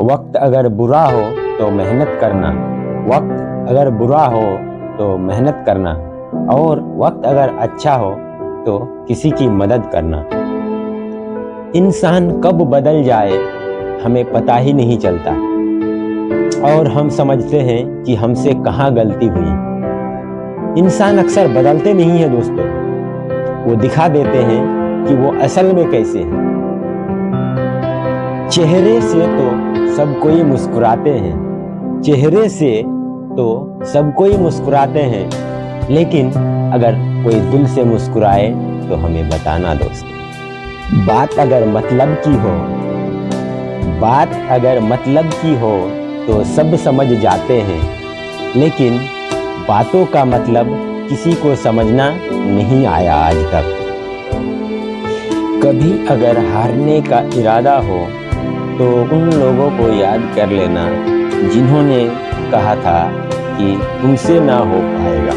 वक्त अगर बुरा हो तो मेहनत करना। वक्त अगर बुरा हो तो मेहनत करना। और वक्त अगर अच्छा हो तो किसी की मदद करना। इंसान कब बदल जाए, हमें पता ही नहीं चलता। और हम समझते हैं कि हमसे कहाँ गलती हुई। इंसान अक्सर बदलते नहीं है दोस्तों। वो दिखा देते हैं कि वो असल में कैसे हैं। चेहरे से तो सब कोई मुस्कुराते हैं। चेहरे से तो सब कोई मुस्कुराते हैं। लेकिन अगर कोई दिल से मुस्कुराए तो हमें बताना दोस्त। बात अगर मतलब की हो, बात अगर मतलब की हो तो सब समझ जाते हैं। लेकिन बातों का मतलब किसी को समझना नहीं आया आज तक। कभी अगर हारने का इरादा हो तो उन लोगों को याद कर लेना, जिन्होंने कहा था कि तुमसे ना हो पाएगा।